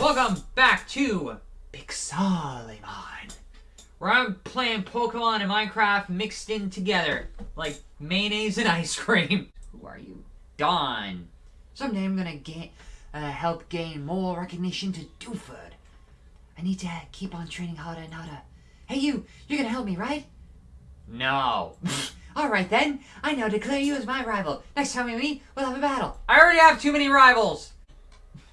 Welcome back to Pixelimon, where I'm playing Pokemon and Minecraft mixed in together, like mayonnaise and ice cream. Who are you? Dawn. Someday I'm gonna gain, uh, help gain more recognition to Dewford. I need to keep on training harder and harder. Hey you, you're gonna help me, right? No. Alright then, I now declare you as my rival. Next time we meet, we'll have a battle. I already have too many rivals.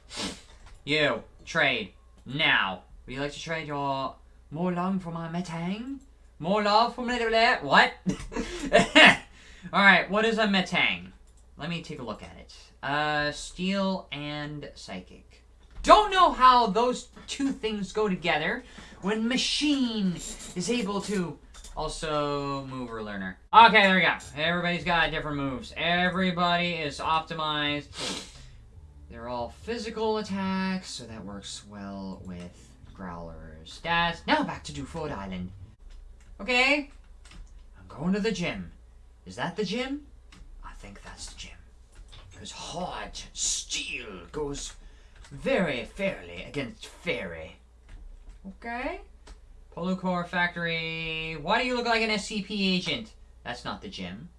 you, trade, now. Would you like to trade your more love for my Metang? More love for my... What? Alright, what is a Metang? Let me take a look at it. Uh, Steel and Psychic. Don't know how those two things go together when Machine is able to also mover learner. Okay, there we go. Everybody's got different moves. Everybody is optimized. They're all physical attacks, so that works well with Growler's stats. Now back to Dewford Island. Okay, I'm going to the gym. Is that the gym? I think that's the gym. Because hard steel goes very fairly against fairy. Okay. Polucor Factory. Why do you look like an SCP agent? That's not the gym.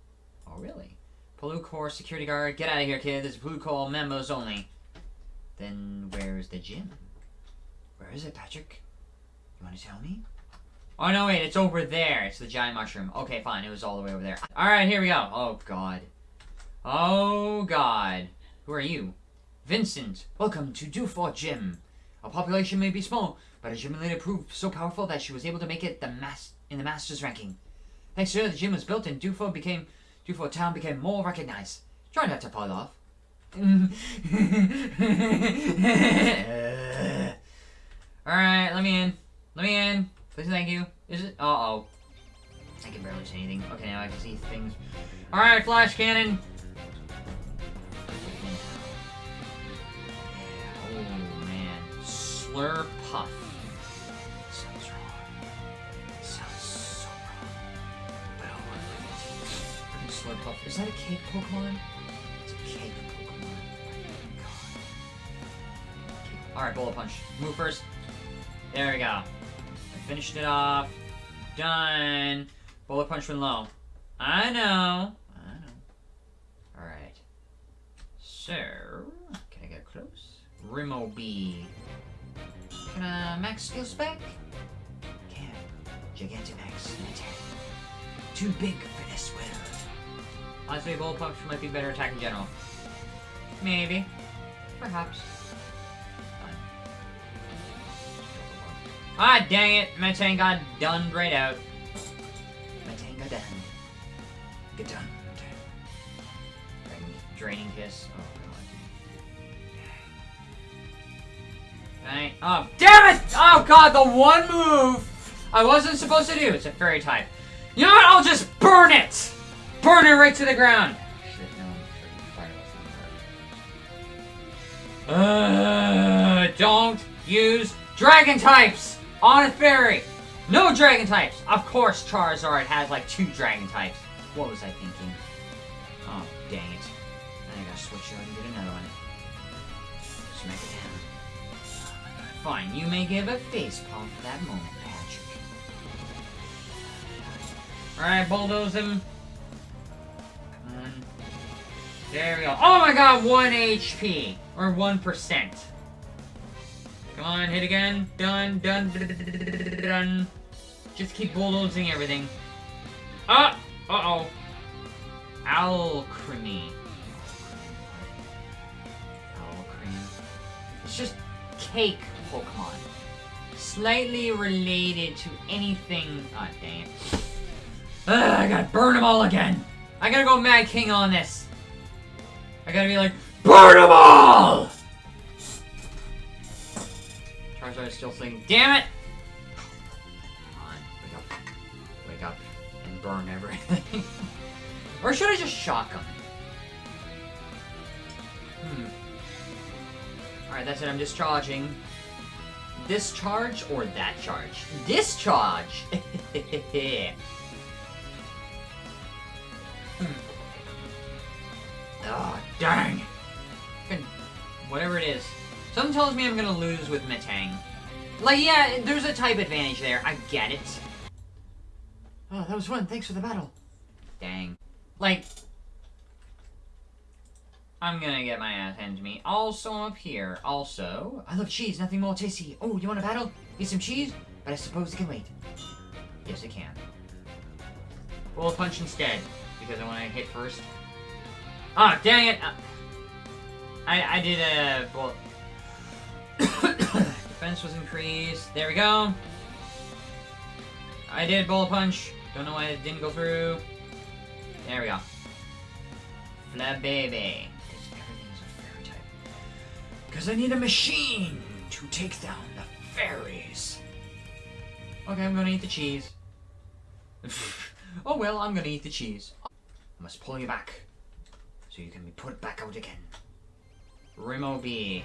Oh, really? Polucor security guard. Get out of here, kid. This is Polucor members only. Then where's the gym? Where is it, Patrick? You want to tell me? Oh, no, wait. It's over there. It's the giant mushroom. Okay, fine. It was all the way over there. All right, here we go. Oh, God. Oh, God. Who are you? Vincent. Welcome to Dewford Gym. Our population may be small, but a gym leader proved so powerful that she was able to make it the mas in the Masters ranking. Thanks to her, the gym was built and Dewford became Dewford Town became more recognized. Try not to fall off. Alright, let me in. Let me in. Please thank you. Is it? Uh-oh. I can barely see anything. Okay, now I can see things. Alright, flash cannon. Oh, man. Slur Puff. With it. Freaking Is that a cake Pokemon? It's a cake Pokemon. God. Alright, Bullet Punch. Move first. There we go. I finished it off. Done. Bullet Punch went low. I know. I know. Alright. So, can I get close? Ribombee. Can I max skill spec? Can. Gigantamax attack. Too big for this world. Honestly, Bullet Punch might be better attack in general. Maybe. Perhaps. Ah, dang it! Metang got done right out. Metang got done. Get done. Draining, draining kiss. Oh, God. Dang. Oh, damn it! Oh, God, the one move I wasn't supposed to do. It's a fairy type. You know what? I'll just burn it! Burn it right to the ground! Shit, no, uh, don't use dragon types! On a fairy! No dragon types! Of course Charizard has like two dragon types. What was I thinking? Oh, dang it. I gotta switch out and get another one. Smack it down. Fine, you may give a face palm for that moment, Patrick. Alright, bulldoze him. There we go. Oh my god, 1 HP! Or 1%. Come on, hit again. Done, done, done. Just keep bulldozing everything. Ah! Uh-oh. Alcremie. Alcremie. It's just cake Pokemon. Slightly related to anything... Ah, oh. Ugh, I gotta burn them all again. I gotta go Mad King on this. I gotta be like, BURN them all! Charizard is still thinking, damn it! Come on, wake up. Wake up and burn everything. or should I just shock him? Hmm. Alright, that's it, I'm discharging. This charge or that charge? Discharge! Whatever it is. Something tells me I'm gonna lose with Metang. Like, yeah, there's a type advantage there. I get it. Oh, that was fun. Thanks for the battle. Dang. Like, I'm gonna get my ass handed to me. Also I'm up here, also, I love cheese, nothing more tasty. Oh, you want a battle? Eat some cheese? But I suppose it can wait. Yes, it can. Well, punch instead, because I want to hit first. Ah, dang it! Uh, I, I did a, well, defense was increased. There we go. I did bullet punch. Don't know why it didn't go through. There we go. Flabébé. Because everything is a fairy type. Because I need a machine to take down the fairies. Okay, I'm gonna eat the cheese. oh well, I'm gonna eat the cheese. I must pull you back. So you can be put back out again. Ribombee.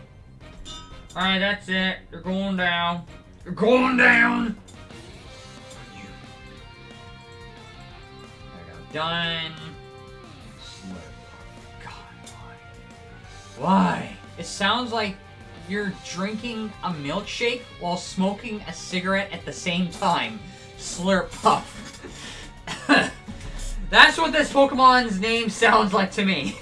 Alright, that's it. You're going down. You're going down! You. There we go. Done. God, why? Why? It sounds like you're drinking a milkshake while smoking a cigarette at the same time. Slurp puff. That's what this Pokemon's name sounds like to me.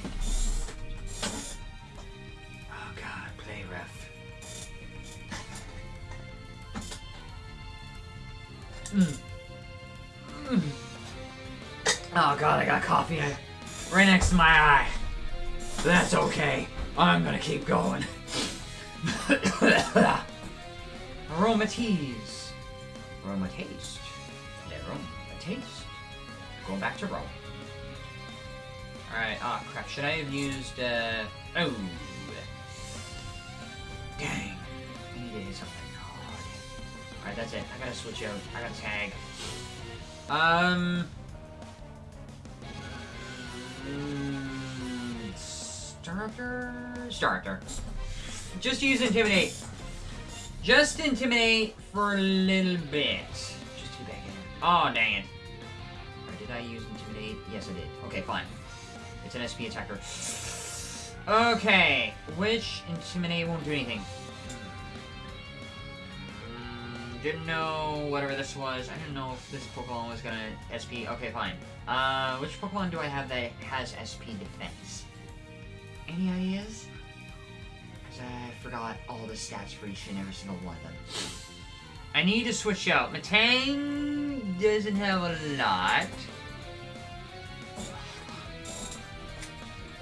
Got coffee right next to my eye. That's okay. I'm gonna keep going. Aromatisse. Aromatase. Aromatase. Going back to Rome. Alright, ah, crap. Should I have used, uh... Oh. Dang. I need to hit something. God. Alright, that's it. I gotta switch out. I gotta tag. Um... Starter? Starter. Just use Intimidate. Just Intimidate for a little bit. Just too bad. Oh, dang it. Or did I use Intimidate? Yes, I did. Okay, fine. It's an SP attacker. Okay, which Intimidate won't do anything. Didn't know whatever this was. I didn't know if this Pokemon was gonna SP. Okay, fine. Uh, which Pokemon do I have that has SP defense? Any ideas? Because I forgot all the stats for each and every single one of them. I need to switch out. Metang doesn't have a lot.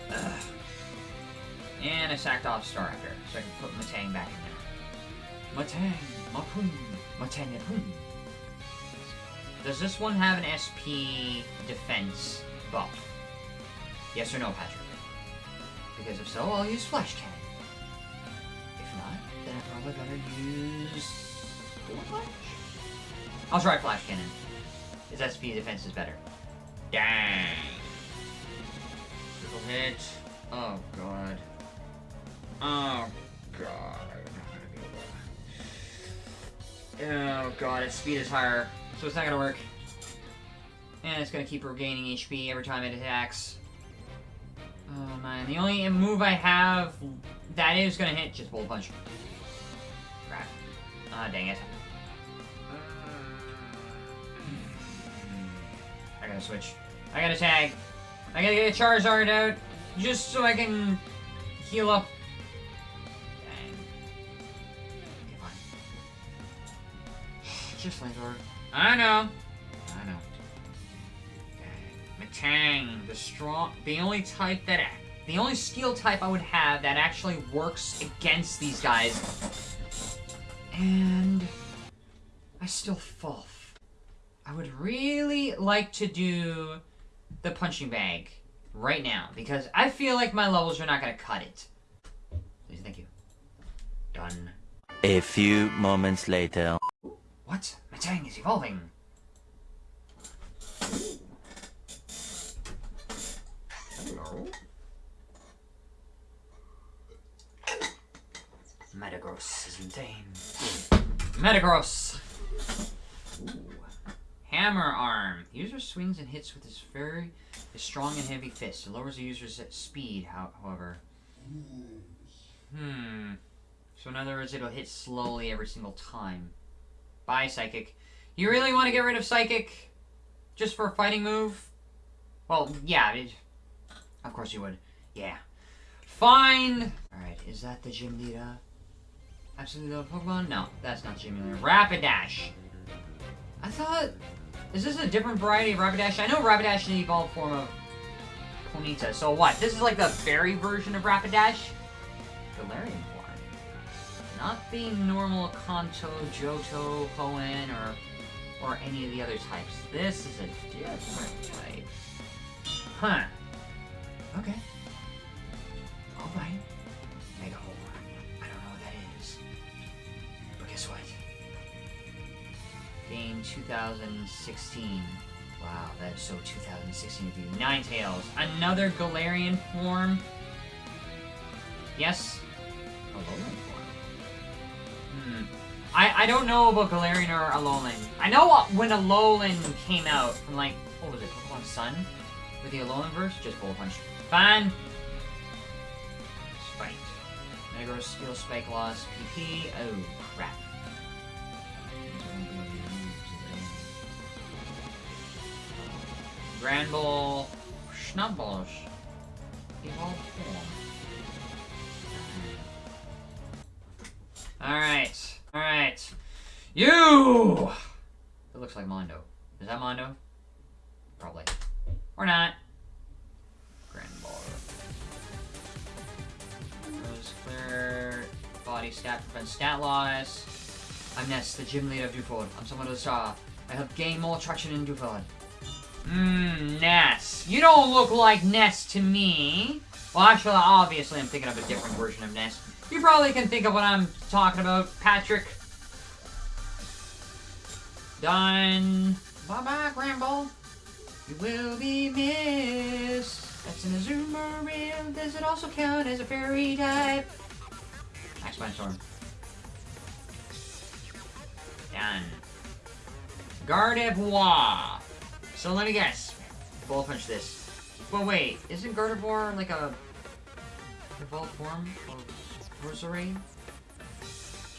Ugh. And I sacked off Staraptor, so I can put Metang back in there. Matang, Mapun, Matang Yapun. Does this one have an SP defense buff? Yes or no, Patrick? Because if so, I'll use Flash Cannon. If not, then I probably better use... Flash? I'll try Flash Cannon. His SP defense is better. Dang! Triple hit. Oh, God. Oh, God. Oh, God, its speed is higher, so it's not gonna work. And it's gonna keep regaining HP every time it attacks. Oh man, the only move I have that is gonna hit just bullet punch. Crap. Ah, dang it. I gotta switch. I gotta tag. I gotta get a Charizard out just so I can heal up. Just flamethrower. I know. I know. Metang, the strong, the only type that, the only steel type I would have that actually works against these guys. And I still fall. I would really like to do the punching bag right now because I feel like my levels are not gonna cut it. Please, thank you. Done. A few moments later. What? Metang is evolving. Hello. Metagross is insane. Metagross! Ooh. Hammer arm. The user swings and hits with his very his strong and heavy fist. It lowers the user's speed, however. Hmm. So in other words, it'll hit slowly every single time. Bye, Psychic. You really want to get rid of Psychic? Just for a fighting move? Well, yeah. It, of course you would. Yeah. Fine! Alright, is that the gym leader? Absolutely love Pokemon? No, that's not gym leader. Rapidash! I thought... Is this a different variety of Rapidash? I know Rapidash is the evolved form of Ponyta. So what? This is like the fairy version of Rapidash? Galarian. Not the normal Kanto, Johto, Hoenn, or or any of the other types. This is a different type. Huh. Okay. Alright. Mega Horn. I don't know what that is. But guess what? Game 2016. Wow, that's so 2016 of you. Tails. Another Galarian form. Yes? Alolan form. Hmm. I, I don't know about Galarian or Alolan. I know when Alolan came out from like, what was it, Pokemon Sun? With the Alolan verse? Just Bullet Punch. Fine. Spite. Mega Steel Spike Loss PP. Oh, crap. Granbull, Snubbull, evolved form. Alright, alright. You! It looks like Mondo. Is that Mondo? Probably. Or not. Granbull. Rose clear. Body stat prevents stat loss. I'm Ness, the gym leader of Dewford. I'm someone the star. Uh, I help gain more traction in Dewford. Mmm, Ness. You don't look like Ness to me. Well, actually, obviously, I'm thinking of a different version of Ness. You probably can think of what I'm talking about, Patrick. Done. Bye-bye, Granbull. You will be missed. That's an Azumarill. Does it also count as a fairy type? Max Storm. Done. Gardevoir. So let me guess. Bullet punch this. But wait, isn't Gardevoir like a evolved form of Rosary?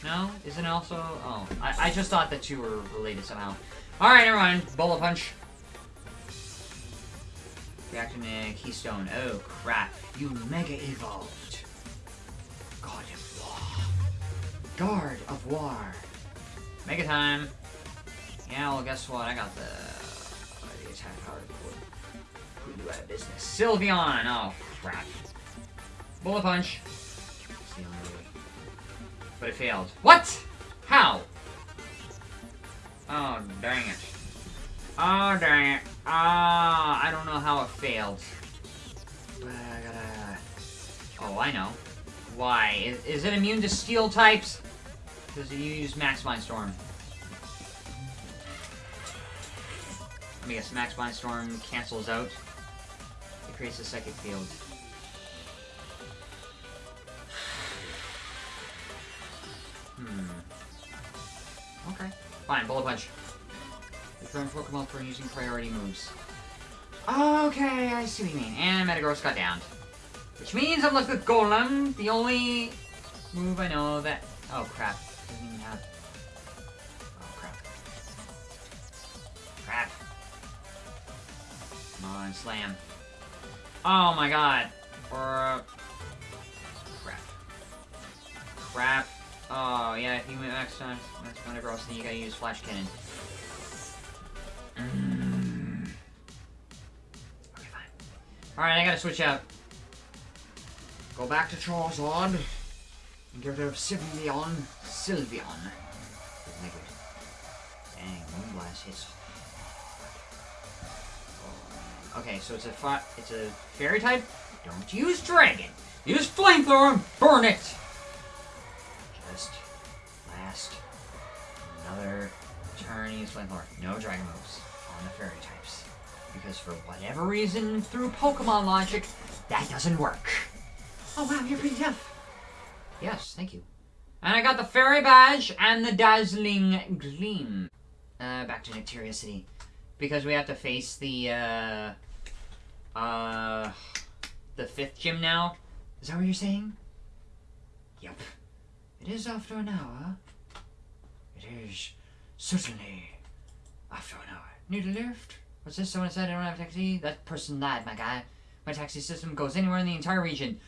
No? Isn't also? Oh, I, I just thought that you were related somehow. Alright, never mind. Bullet punch. Reacting to Keystone. Oh, crap. You mega evolved. God of War. Guard of War. Mega time. Yeah, well, guess what? I got the, the attack put you out of business. Sylveon! Oh, crap. Bullet punch. But it failed. What? How? Oh, dang it. Oh, dang it. Ah, I don't know how it failed. But I gotta... Oh, I know. Why? Is, is it immune to steel types? Because you use Max Mind Storm. Let me guess, Max Mind Storm cancels out. It creates a psychic field. Fine, Bullet Punch. Return Pokemon for using priority moves. Okay, I see what you mean. And Metagross got downed. Which means I'm left with Golem, the only move I know that... Oh, crap. Doesn't even have... Oh, crap. Crap. Come on, slam. Oh my god. Or... Crap. Crap. Oh, yeah, if you max time, max Metagross, then you gotta use Flash Cannon. Mm. Okay, fine. Alright, I gotta switch out. Go back to Charizard. And get rid of Sylveon. Sylveon. Dang, Moonblast hits. Okay, so it's a it's a fairy type. Don't use dragon. Use flamethrower burn it. Another turn. Use. No dragon moves on the fairy types because for whatever reason, through Pokemon logic, that doesn't work. Oh wow, you're pretty tough. Yes, thank you. And I got the fairy badge and the dazzling gleam. Uh, back to Nectaria City. Because we have to face the, uh... Uh... The fifth gym now? Is that what you're saying? Yep. It is after an hour. Certainly after an hour. Need a lift? What's this? Someone said I don't have a taxi? That person lied, my guy. My taxi system goes anywhere in the entire region.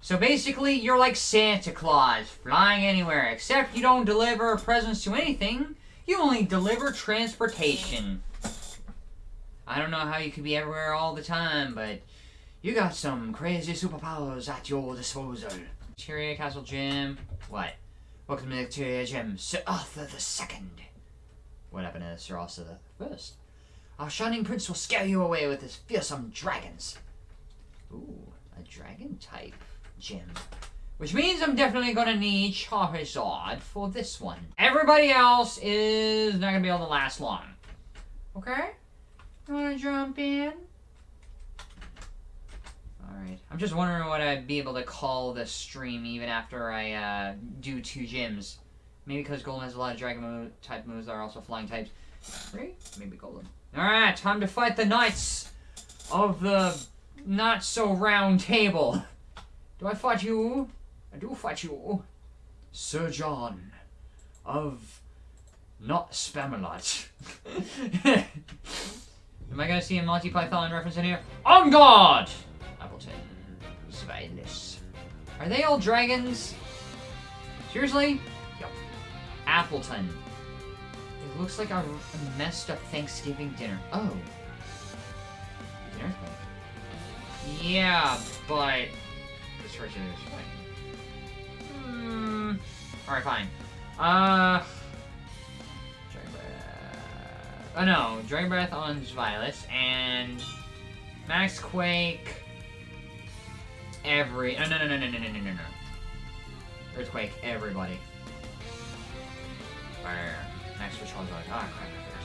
So basically, you're like Santa Claus, flying anywhere, except you don't deliver presents to anything. You only deliver transportation. I don't know how you could be everywhere all the time, but you got some crazy superpowers at your disposal. Tyria Castle Gym. What? Welcome to the Tyria Gym, Sir Arthur the Second. What happened to Sir Arthur the First? Our shining prince will scare you away with his fearsome dragons. Ooh, a dragon type gym. Which means I'm definitely gonna need Charizard for this one. Everybody else is not gonna be able to last long. Okay? You wanna jump in? Alright. I'm just wondering what I'd be able to call this stream even after I uh, do two gyms. Maybe because Golden has a lot of dragon move, type moves that are also flying types. Right? Maybe Golden. Alright, time to fight the knights of the not so round table. Do I fight you? I do fight you. Sir John of not Spamalot. Am I gonna see a Monty Python reference in here? On guard! Appletun. Sveilis. Are they all dragons? Seriously? Yep. Appletun. It looks like a, messed up Thanksgiving dinner. Oh. Yeah, but the church is fine. Hmm. Alright, fine. Uh. Dragon Breath. Oh no, Dragon Breath on Violet and Max Quake. Every. No, no, no, no, no, no, no, no, no. Earthquake, everybody. Fire. Max for Charizard. Ah, crap, I forgot.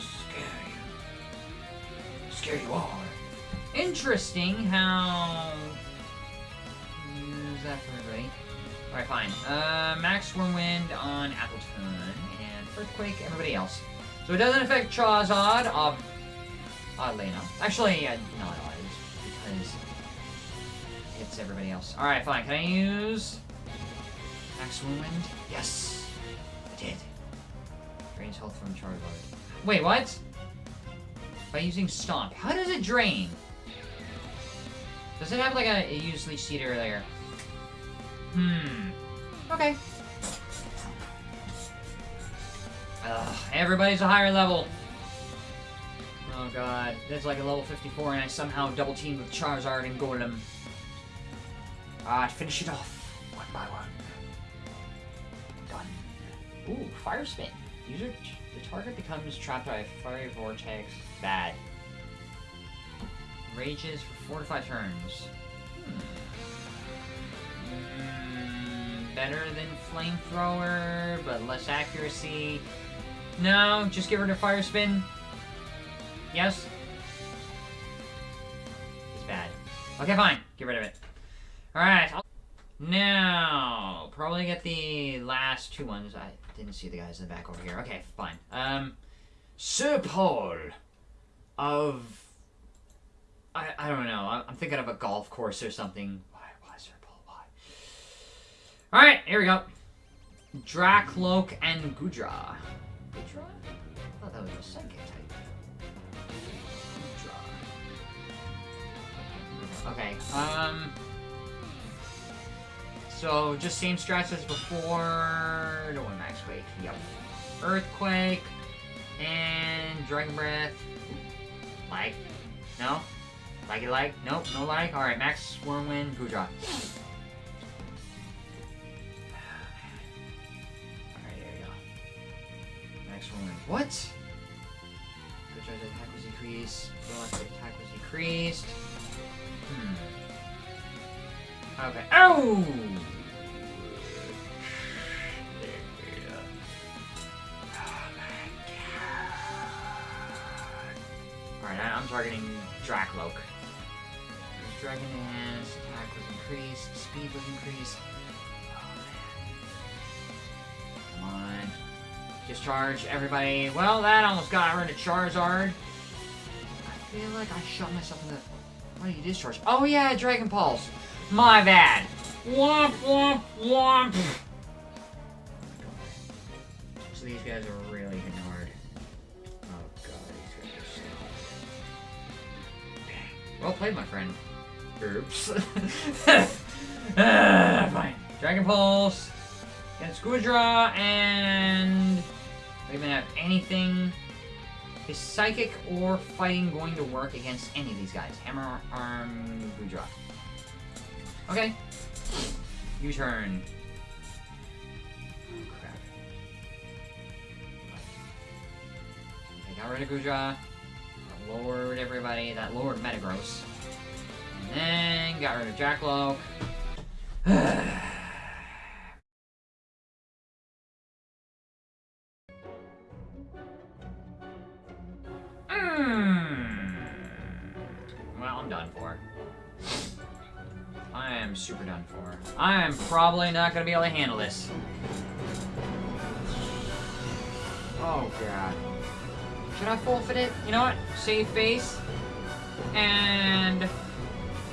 Scare you. Scare you all. Interesting how... Use that for everybody. Alright, fine. Uh, Max Wind on Appletun, and Earthquake, everybody else. So it doesn't affect Charizard, uh, oddly enough. Actually, uh, not odd, because it hits everybody else. Alright, fine. Can I use Max Whirlwind? Yes! I did. Drains health from Charizard. Wait, what? By using Stomp. How does it drain? Does it have like a, it used Leech Seed earlier? Hmm. Okay. Ugh, everybody's a higher level. Oh god, that's like a level 54 and I somehow double teamed with Charizard and Golem. Ah, finish it off. One by one. Done. Ooh, Fire Spin. User, the target becomes trapped by a fiery vortex. Bad. Rages for four to five turns. Hmm. Mm, better than Flamethrower, but less accuracy. No, just get rid of Fire Spin. Yes? It's bad. Okay, fine. Get rid of it. Alright. Now, probably get the last two ones. I didn't see the guys in the back over here. Okay, fine. Um, Sir Paul of... I, I don't know. I'm thinking of a golf course or something. Why, why, Sir Paul, why? Alright, here we go. Dracloak and Goodra. Goodra? I thought that was a psychic Okay, um... So, just same strats as before. Don't want Max Quake. Yep. Earthquake. And Dragon Breath. Like. No? Like it like? Nope, no like. Alright, Max Whirlwind, Whirlwind. What? Goodra's attack was decreased. Electric attack was decreased. Okay. Oh! Alright, I'm targeting Dracloak. Dragon Dance, attack was increased, speed was increased. Oh, man. Come on. Discharge, everybody. Well, that almost got rid of Charizard. I feel like I shot myself in the... What do you discharge? Oh yeah, Dragon Pulse. My bad. Womp womp womp. So these guys are really hard. Oh god, these guys are so. Dang. Well played, my friend. Oops. Ah, fine. Dragon Pulse. Against Goodra and we haven't have anything. Is psychic or fighting going to work against any of these guys? Hammer, arm, Goodra. Okay. U-turn. Oh, crap. Okay, got rid of Goodra. Lowered everybody. That lowered Metagross. And then got rid of Jackalope. for. I am probably not gonna be able to handle this. Oh god. Should I forfeit it? You know what? Save face. And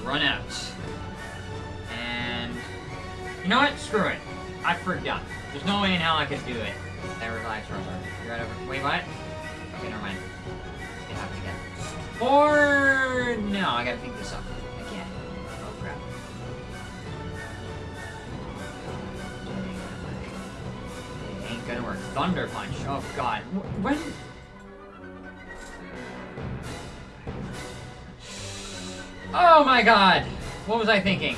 run out. And you know what? Screw it. I forgot. There's no way in hell I could do it. That revives rubber. You're right over. Wait, what? Okay, never mind. It happened again. Or no, I gotta think this up Thunder punch. Oh god. When? Oh my god. What was I thinking?